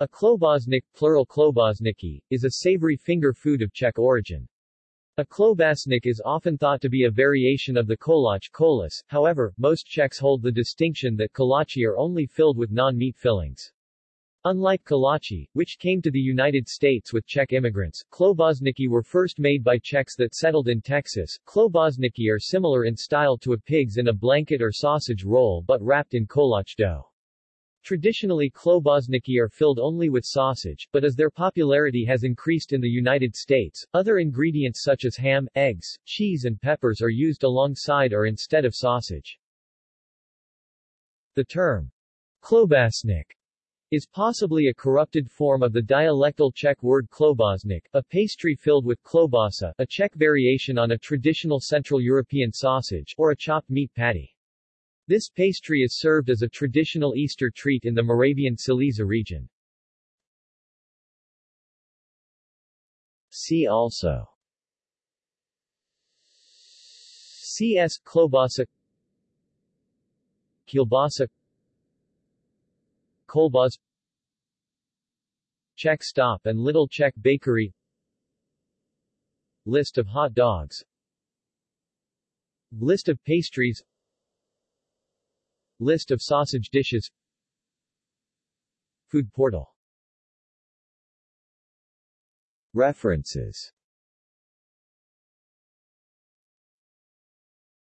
A klobasnik, plural klobasniki, is a savory finger food of Czech origin. A klobasnik is often thought to be a variation of the kolač kolis, however, most Czechs hold the distinction that kolachi are only filled with non-meat fillings. Unlike kolachi, which came to the United States with Czech immigrants, klobasniki were first made by Czechs that settled in Texas. Klobasniki are similar in style to a pig's in a blanket or sausage roll but wrapped in kolach dough. Traditionally klobasniki are filled only with sausage, but as their popularity has increased in the United States, other ingredients such as ham, eggs, cheese and peppers are used alongside or instead of sausage. The term klobasnik is possibly a corrupted form of the dialectal Czech word klobásnik, a pastry filled with klobasa, a Czech variation on a traditional Central European sausage, or a chopped meat patty. This pastry is served as a traditional Easter treat in the Moravian Silesia region. See also CS klobasa Kielbasa Kolbas Czech Stop and Little Czech Bakery List of hot dogs List of pastries List of sausage dishes. Food portal. References